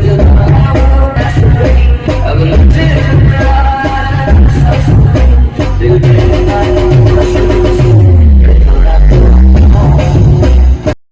good, good.